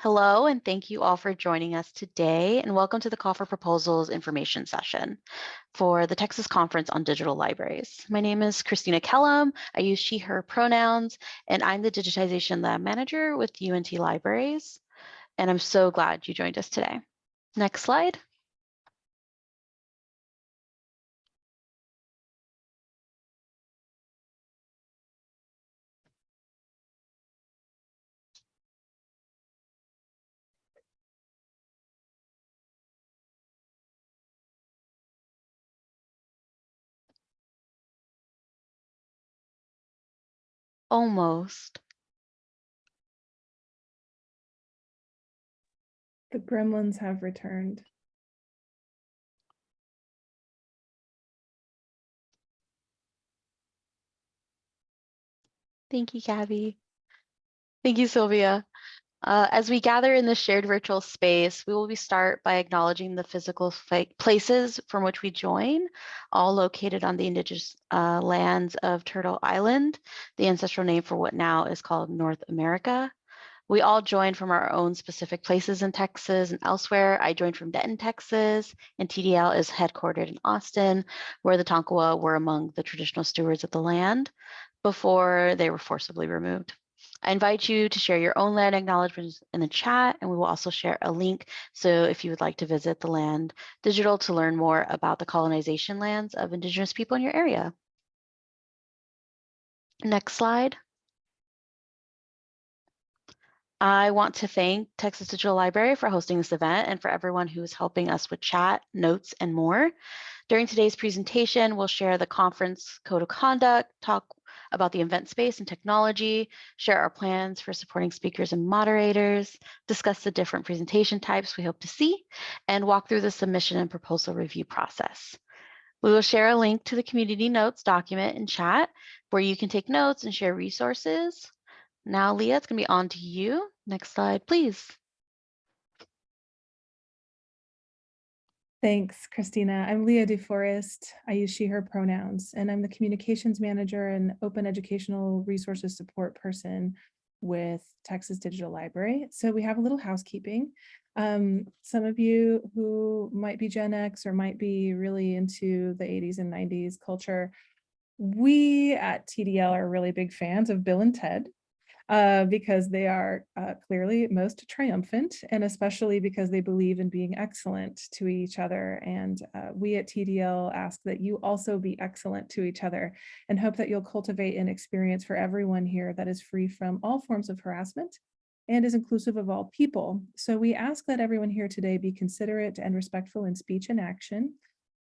Hello, and thank you all for joining us today, and welcome to the Call for Proposals information session for the Texas Conference on Digital Libraries. My name is Christina Kellum. I use she, her pronouns, and I'm the Digitization Lab Manager with UNT Libraries, and I'm so glad you joined us today. Next slide. Almost. The gremlins have returned. Thank you, Gabby. Thank you, Sylvia. Uh, as we gather in this shared virtual space, we will be start by acknowledging the physical places from which we join, all located on the indigenous uh, lands of Turtle Island, the ancestral name for what now is called North America. We all join from our own specific places in Texas and elsewhere. I joined from Denton, Texas, and TDL is headquartered in Austin, where the Tonkawa were among the traditional stewards of the land before they were forcibly removed. I invite you to share your own land acknowledgements in the chat, and we will also share a link. So if you would like to visit the land digital to learn more about the colonization lands of Indigenous people in your area. Next slide. I want to thank Texas Digital Library for hosting this event and for everyone who is helping us with chat, notes, and more. During today's presentation, we'll share the conference code of conduct, talk about the event space and technology, share our plans for supporting speakers and moderators, discuss the different presentation types we hope to see, and walk through the submission and proposal review process. We will share a link to the community notes document in chat where you can take notes and share resources. Now, Leah, it's gonna be on to you. Next slide, please. Thanks, Christina. I'm Leah DeForest. I use she, her pronouns, and I'm the communications manager and open educational resources support person with Texas Digital Library. So we have a little housekeeping. Um, some of you who might be Gen X or might be really into the 80s and 90s culture, we at TDL are really big fans of Bill and Ted uh, because they are uh, clearly most triumphant and especially because they believe in being excellent to each other. And uh, we at TDL ask that you also be excellent to each other and hope that you'll cultivate an experience for everyone here that is free from all forms of harassment and is inclusive of all people. So we ask that everyone here today be considerate and respectful in speech and action.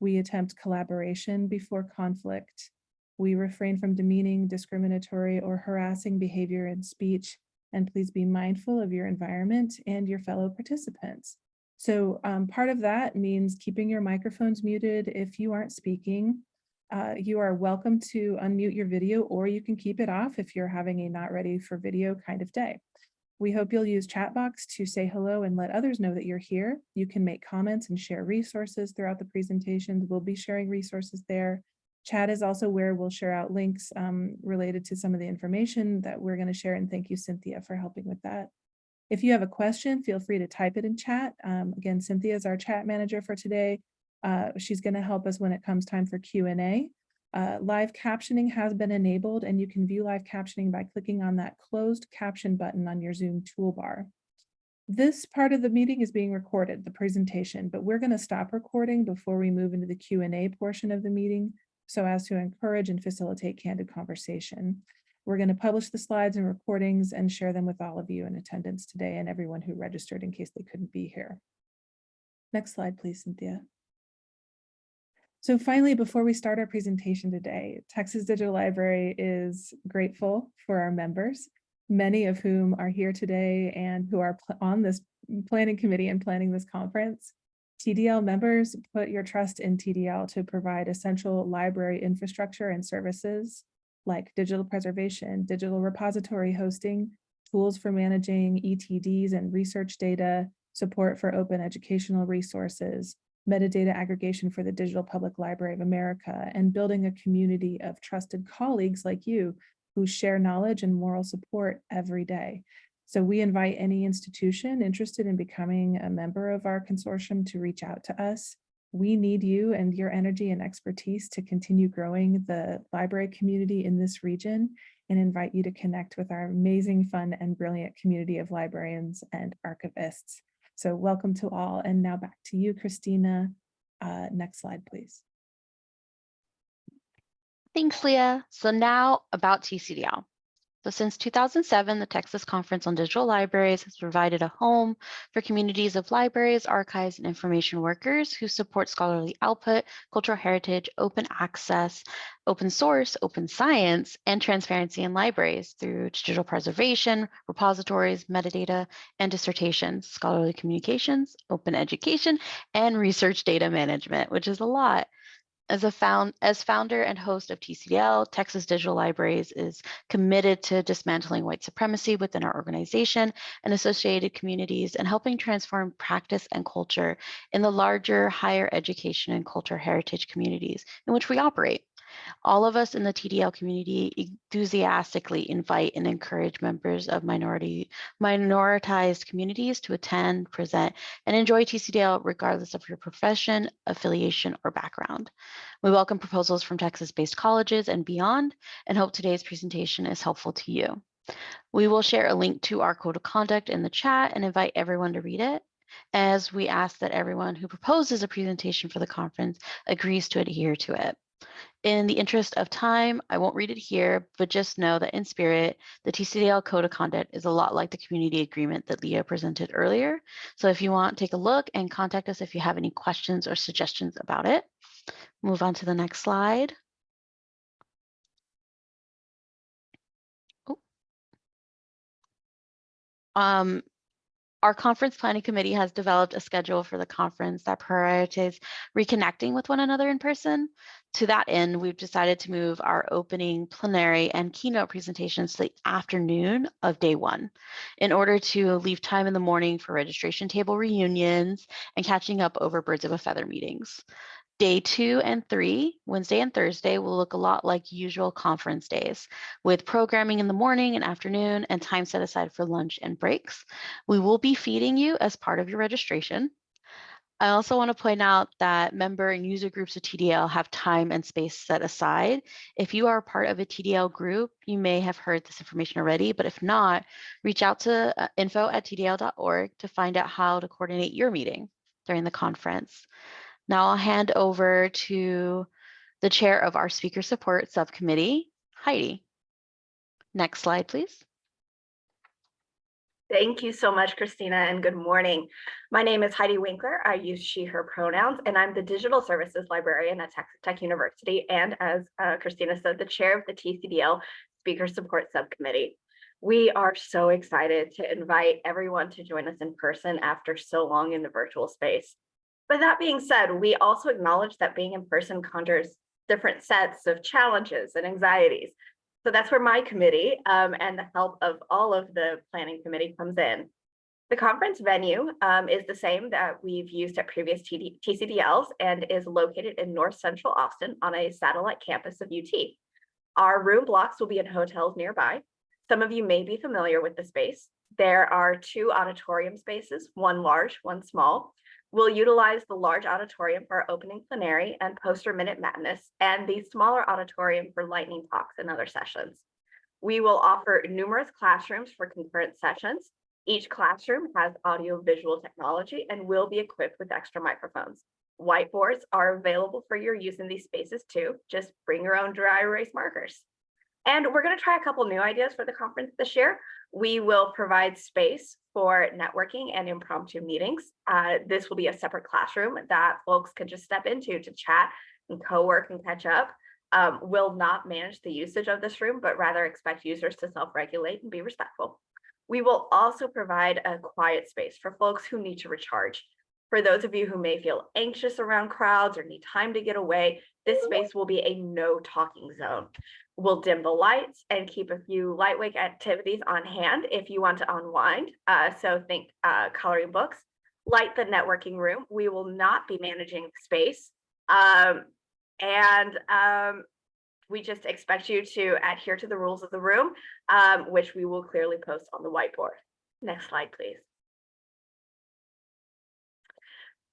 We attempt collaboration before conflict we refrain from demeaning, discriminatory, or harassing behavior in speech, and please be mindful of your environment and your fellow participants. So um, part of that means keeping your microphones muted if you aren't speaking. Uh, you are welcome to unmute your video or you can keep it off if you're having a not ready for video kind of day. We hope you'll use Chatbox to say hello and let others know that you're here. You can make comments and share resources throughout the presentations. We'll be sharing resources there. Chat is also where we'll share out links um, related to some of the information that we're going to share. And thank you, Cynthia, for helping with that. If you have a question, feel free to type it in chat. Um, again, Cynthia is our chat manager for today. Uh, she's going to help us when it comes time for Q&A. Uh, live captioning has been enabled and you can view live captioning by clicking on that closed caption button on your Zoom toolbar. This part of the meeting is being recorded, the presentation, but we're going to stop recording before we move into the Q&A portion of the meeting so as to encourage and facilitate candid conversation. We're going to publish the slides and recordings and share them with all of you in attendance today and everyone who registered in case they couldn't be here. Next slide, please, Cynthia. So finally, before we start our presentation today, Texas Digital Library is grateful for our members, many of whom are here today and who are on this planning committee and planning this conference. TDL members put your trust in TDL to provide essential library infrastructure and services like digital preservation, digital repository hosting, tools for managing ETDs and research data, support for open educational resources, metadata aggregation for the Digital Public Library of America, and building a community of trusted colleagues like you who share knowledge and moral support every day. So we invite any institution interested in becoming a member of our consortium to reach out to us. We need you and your energy and expertise to continue growing the library community in this region and invite you to connect with our amazing, fun, and brilliant community of librarians and archivists. So welcome to all. And now back to you, Christina. Uh, next slide, please. Thanks, Leah. So now about TCDL. So since 2007, the Texas Conference on Digital Libraries has provided a home for communities of libraries, archives, and information workers who support scholarly output, cultural heritage, open access, open source, open science, and transparency in libraries through digital preservation, repositories, metadata, and dissertations, scholarly communications, open education, and research data management, which is a lot. As a found as founder and host of TCDL, Texas Digital Libraries is committed to dismantling white supremacy within our organization and associated communities and helping transform practice and culture in the larger higher education and culture heritage communities in which we operate. All of us in the TDL community enthusiastically invite and encourage members of minority minoritized communities to attend, present, and enjoy TCDL regardless of your profession, affiliation, or background. We welcome proposals from Texas-based colleges and beyond and hope today's presentation is helpful to you. We will share a link to our code of conduct in the chat and invite everyone to read it as we ask that everyone who proposes a presentation for the conference agrees to adhere to it. In the interest of time, I won't read it here, but just know that in spirit, the TCDL Code of Conduct is a lot like the community agreement that Leah presented earlier. So if you want, take a look and contact us if you have any questions or suggestions about it. Move on to the next slide. Oh. Um, our conference planning committee has developed a schedule for the conference that prioritizes reconnecting with one another in person. To that end, we've decided to move our opening plenary and keynote presentations to the afternoon of day one in order to leave time in the morning for registration table reunions and catching up over birds of a feather meetings. Day two and three, Wednesday and Thursday, will look a lot like usual conference days with programming in the morning and afternoon and time set aside for lunch and breaks. We will be feeding you as part of your registration. I also want to point out that member and user groups of TDL have time and space set aside. If you are part of a TDL group, you may have heard this information already, but if not, reach out to uh, info at tdl.org to find out how to coordinate your meeting during the conference. Now I'll hand over to the chair of our speaker support subcommittee, Heidi. Next slide, please. Thank you so much, Christina, and good morning. My name is Heidi Winkler. I use she, her pronouns, and I'm the Digital Services Librarian at Texas Tech University, and as uh, Christina said, the chair of the TCDL Speaker Support Subcommittee. We are so excited to invite everyone to join us in person after so long in the virtual space. But that being said, we also acknowledge that being in person conjures different sets of challenges and anxieties. So that's where my committee um, and the help of all of the planning committee comes in. The conference venue um, is the same that we've used at previous TD TCDLs and is located in North Central Austin on a satellite campus of UT. Our room blocks will be in hotels nearby. Some of you may be familiar with the space. There are two auditorium spaces, one large, one small. We'll utilize the large auditorium for our opening plenary and poster minute madness and the smaller auditorium for lightning talks and other sessions. We will offer numerous classrooms for concurrent sessions. Each classroom has audio visual technology and will be equipped with extra microphones. Whiteboards are available for your use in these spaces too. Just bring your own dry erase markers. And we're going to try a couple new ideas for the conference this year. We will provide space for networking and impromptu meetings. Uh, this will be a separate classroom that folks can just step into to chat and co-work and catch up. Um, will not manage the usage of this room, but rather expect users to self-regulate and be respectful. We will also provide a quiet space for folks who need to recharge. For those of you who may feel anxious around crowds or need time to get away, this space will be a no talking zone. We'll dim the lights and keep a few lightweight activities on hand if you want to unwind. Uh, so think uh, coloring books, light the networking room. We will not be managing space. Um, and um, we just expect you to adhere to the rules of the room, um, which we will clearly post on the whiteboard. Next slide, please.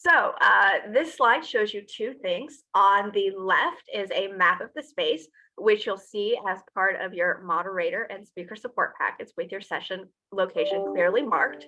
So uh, this slide shows you two things. On the left is a map of the space, which you'll see as part of your moderator and speaker support packets with your session location clearly marked.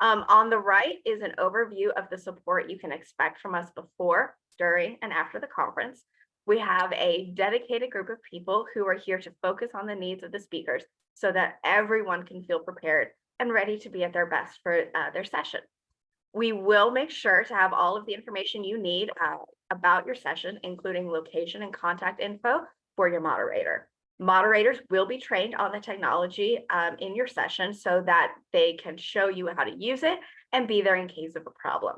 Um, on the right is an overview of the support you can expect from us before, during, and after the conference. We have a dedicated group of people who are here to focus on the needs of the speakers so that everyone can feel prepared and ready to be at their best for uh, their session. We will make sure to have all of the information you need uh, about your session, including location and contact info for your moderator. Moderators will be trained on the technology um, in your session so that they can show you how to use it and be there in case of a problem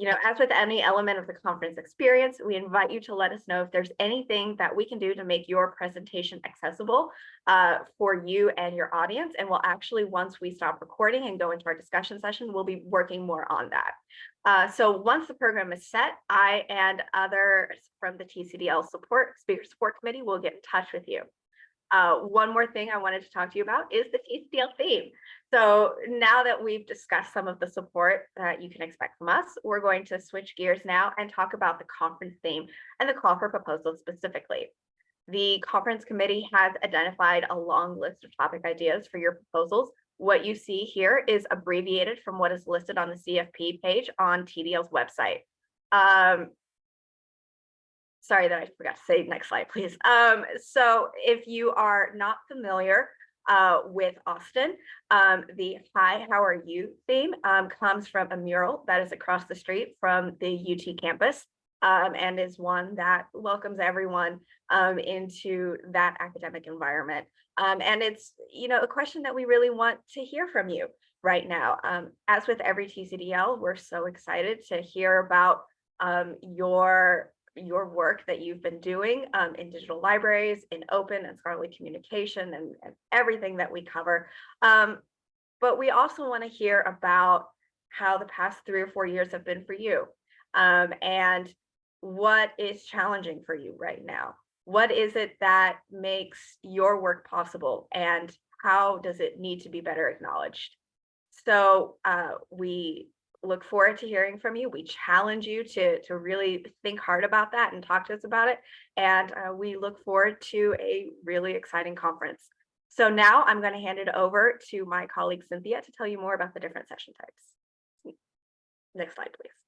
you know, as with any element of the conference experience, we invite you to let us know if there's anything that we can do to make your presentation accessible uh, for you and your audience. And we'll actually, once we stop recording and go into our discussion session, we'll be working more on that. Uh, so once the program is set, I and others from the TCDL support, speaker support committee will get in touch with you. Uh, one more thing I wanted to talk to you about is the TCDL theme. So now that we've discussed some of the support that you can expect from us, we're going to switch gears now and talk about the conference theme and the call for proposals specifically. The conference committee has identified a long list of topic ideas for your proposals. What you see here is abbreviated from what is listed on the CFP page on TDL's website. Um, sorry that I forgot to say next slide, please. Um, so if you are not familiar uh, with Austin. Um, the Hi, How Are You theme um, comes from a mural that is across the street from the UT campus um, and is one that welcomes everyone um, into that academic environment. Um, and it's, you know, a question that we really want to hear from you right now. Um, as with every TCDL, we're so excited to hear about your your work that you've been doing um, in digital libraries, in open and scholarly communication and, and everything that we cover. Um, but we also want to hear about how the past three or four years have been for you um, and what is challenging for you right now. What is it that makes your work possible and how does it need to be better acknowledged? So uh, we look forward to hearing from you. We challenge you to, to really think hard about that and talk to us about it. And uh, we look forward to a really exciting conference. So now I'm going to hand it over to my colleague Cynthia to tell you more about the different session types. Next slide, please.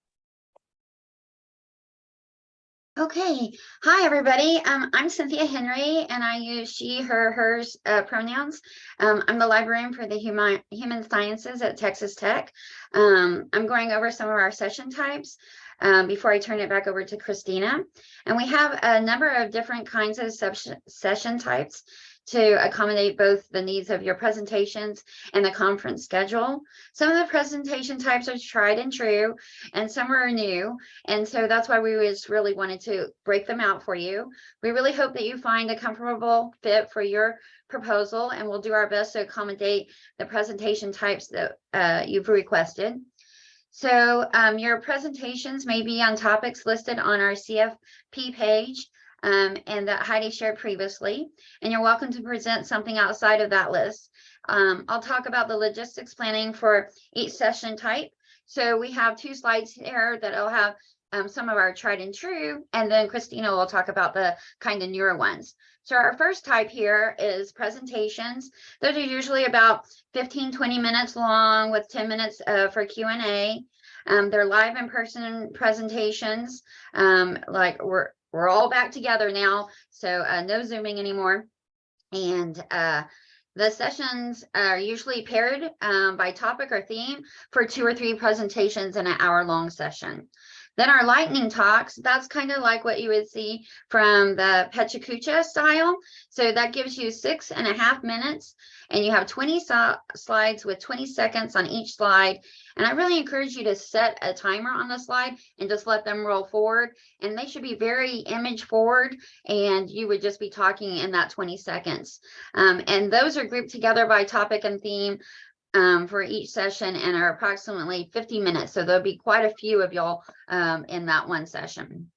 Okay, hi everybody. Um, I'm Cynthia Henry and I use she, her, hers uh, pronouns. Um, I'm the librarian for the human, human sciences at Texas Tech. Um, I'm going over some of our session types um, before I turn it back over to Christina. And we have a number of different kinds of session types to accommodate both the needs of your presentations and the conference schedule. Some of the presentation types are tried and true, and some are new. And so that's why we just really wanted to break them out for you. We really hope that you find a comfortable fit for your proposal, and we'll do our best to accommodate the presentation types that uh, you've requested. So um, your presentations may be on topics listed on our CFP page um, and that Heidi shared previously. And you're welcome to present something outside of that list. Um, I'll talk about the logistics planning for each session type. So we have two slides here that will have um, some of our tried and true, and then Christina will talk about the kind of newer ones. So our first type here is presentations. Those are usually about 15, 20 minutes long with 10 minutes uh, for Q&A. Um, they're live in-person presentations, um, like we're we're all back together now, so uh, no Zooming anymore. And uh, the sessions are usually paired um, by topic or theme for two or three presentations in an hour long session. Then our lightning talks, that's kind of like what you would see from the PechaKucha style. So that gives you six and a half minutes and you have 20 so slides with 20 seconds on each slide. And I really encourage you to set a timer on the slide and just let them roll forward. And they should be very image forward and you would just be talking in that 20 seconds. Um, and those are grouped together by topic and theme um, for each session and are approximately 50 minutes. So there'll be quite a few of y'all um, in that one session.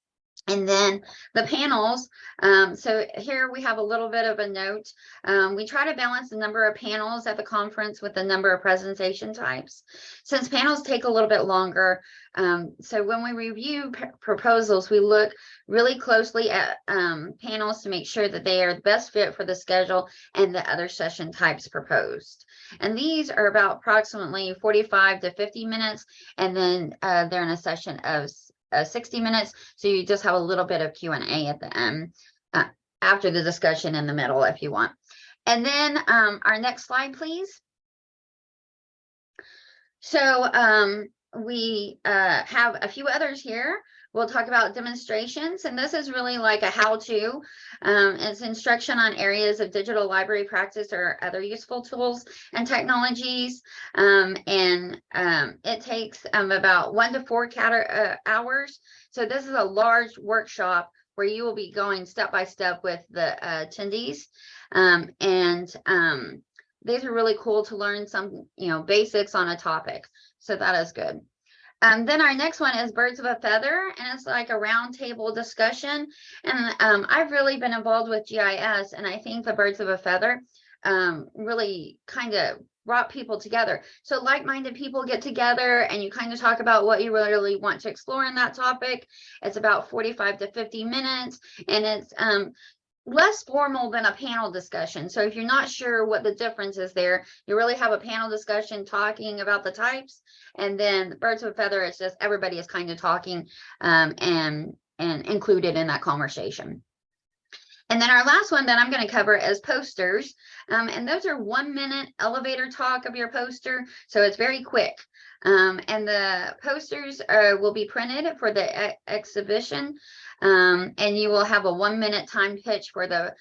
And then the panels, um, so here we have a little bit of a note. Um, we try to balance the number of panels at the conference with the number of presentation types. Since panels take a little bit longer, um, so when we review proposals, we look really closely at um, panels to make sure that they are the best fit for the schedule and the other session types proposed. And these are about approximately 45 to 50 minutes, and then uh, they're in a session of uh, 60 minutes. So you just have a little bit of Q and A at the end, uh, after the discussion in the middle if you want. And then um, our next slide, please. So um, we uh, have a few others here. We'll talk about demonstrations, and this is really like a how-to. Um, it's instruction on areas of digital library practice or other useful tools and technologies. Um, and um, it takes um, about one to four uh, hours. So this is a large workshop where you will be going step by step with the uh, attendees. Um, and um, these are really cool to learn some, you know, basics on a topic. So that is good. Um, then our next one is Birds of a Feather, and it's like a roundtable discussion. And um, I've really been involved with GIS, and I think the Birds of a Feather um, really kind of brought people together. So like-minded people get together and you kind of talk about what you really want to explore in that topic. It's about 45 to 50 minutes, and it's um, less formal than a panel discussion. So if you're not sure what the difference is there, you really have a panel discussion talking about the types. And then the birds of a feather, it's just everybody is kind of talking um, and and included in that conversation. And then our last one that I'm going to cover is posters. Um, and those are one minute elevator talk of your poster. So it's very quick. Um, and the posters uh, will be printed for the e- exhibition. Um, and you will have a one minute time pitch for the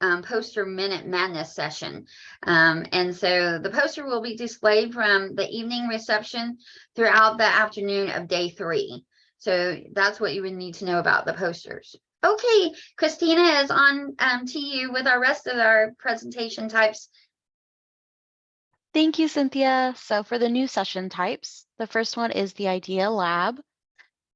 um, poster minute madness session. Um, and so the poster will be displayed from the evening reception throughout the afternoon of day three. So that's what you would need to know about the posters. Okay, Christina is on um, to you with our rest of our presentation types. Thank you, Cynthia. So for the new session types, the first one is the Idea Lab.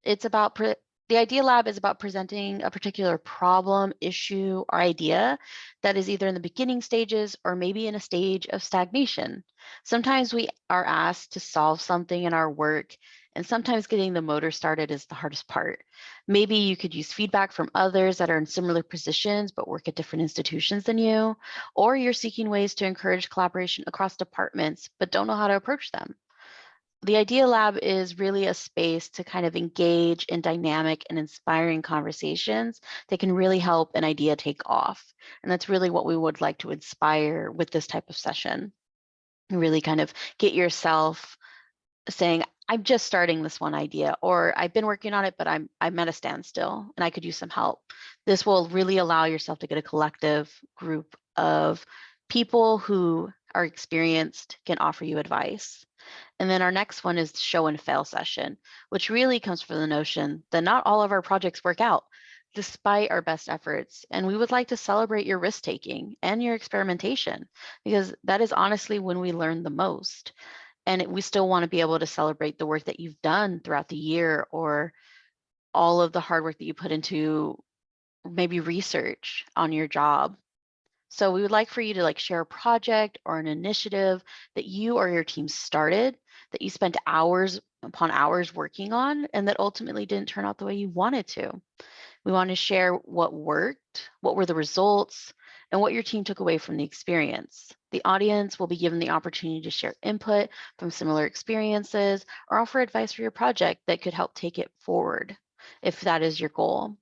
It's about, the Idea Lab is about presenting a particular problem, issue, or idea that is either in the beginning stages or maybe in a stage of stagnation. Sometimes we are asked to solve something in our work and sometimes getting the motor started is the hardest part. Maybe you could use feedback from others that are in similar positions but work at different institutions than you, or you're seeking ways to encourage collaboration across departments but don't know how to approach them. The Idea Lab is really a space to kind of engage in dynamic and inspiring conversations that can really help an idea take off. And that's really what we would like to inspire with this type of session. Really kind of get yourself saying, I'm just starting this one idea, or I've been working on it, but I'm I'm at a standstill and I could use some help. This will really allow yourself to get a collective group of people who are experienced, can offer you advice. And then our next one is show and fail session, which really comes from the notion that not all of our projects work out despite our best efforts. And we would like to celebrate your risk taking and your experimentation because that is honestly when we learn the most and it- we still want to be able to celebrate the work that you've done throughout the year or all of the hard work that you put into maybe research on your job. So we would like for you to like share a project or an initiative that you or your team started that you spent hours upon hours working on and that ultimately didn't turn out the way you wanted to. We want to share what worked, what were the results, and what your team took away from the experience. The audience will be given the opportunity to share input from similar experiences or offer advice for your project that could help take it forward if that is your goal.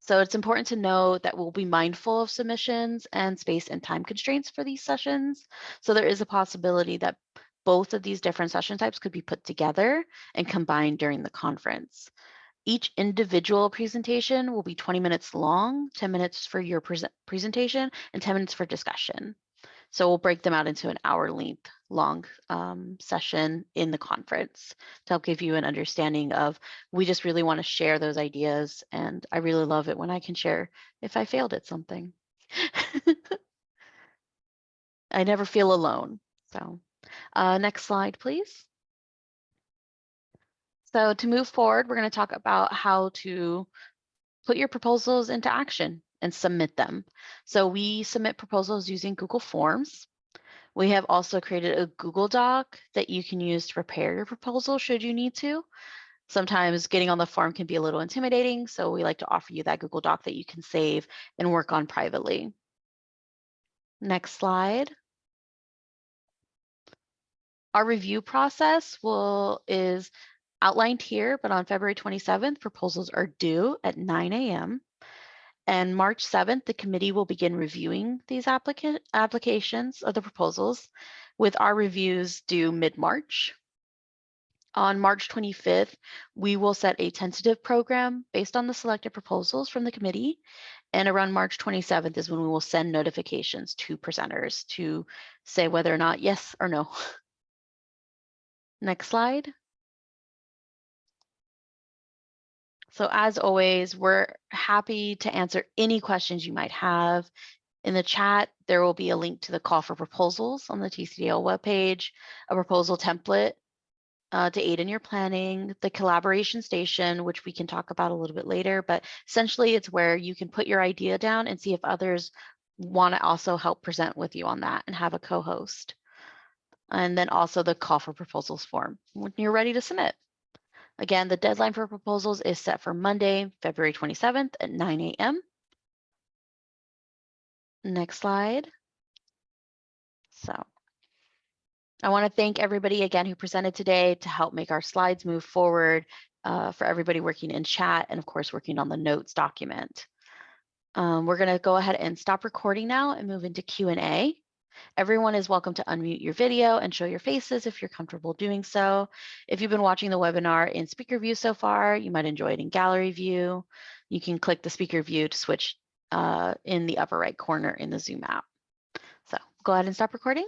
So it's important to know that we'll be mindful of submissions and space and time constraints for these sessions. So there is a possibility that both of these different session types could be put together and combined during the conference. Each individual presentation will be 20 minutes long, 10 minutes for your prese- presentation and 10 minutes for discussion. So we'll break them out into an hour length long um, session in the conference to help give you an understanding of we just really want to share those ideas and I really love it when I can share if I failed at something. I never feel alone. So uh, next slide, please. So to move forward, we're going to talk about how to put your proposals into action and submit them. So we submit proposals using Google Forms. We have also created a Google Doc that you can use to prepare your proposal should you need to. Sometimes getting on the form can be a little intimidating, so we like to offer you that Google Doc that you can save and work on privately. Next slide. Our review process will is outlined here, but on February 27th, proposals are due at 9 a.m. And March 7th, the committee will begin reviewing these applicant applications of the proposals with our reviews due mid-March. On March 25th, we will set a tentative program based on the selected proposals from the committee. And around March 27th is when we will send notifications to presenters to say whether or not yes or no. Next slide. So as always, we're happy to answer any questions you might have. In the chat, there will be a link to the call for proposals on the TCDL webpage, a proposal template uh, to aid in your planning, the collaboration station, which we can talk about a little bit later, but essentially it's where you can put your idea down and see if others want to also help present with you on that and have a co-host. And then also the call for proposals form when you're ready to submit. Again, the deadline for proposals is set for Monday, February 27th at 9 a.m. Next slide. So I want to thank everybody again who presented today to help make our slides move forward uh, for everybody working in chat and of course working on the notes document. Um, we're going to go ahead and stop recording now and move into Q&A. Everyone is welcome to unmute your video and show your faces if you're comfortable doing so. If you've been watching the webinar in speaker view so far, you might enjoy it in gallery view. You can click the speaker view to switch uh, in the upper right corner in the Zoom app. So go ahead and stop recording.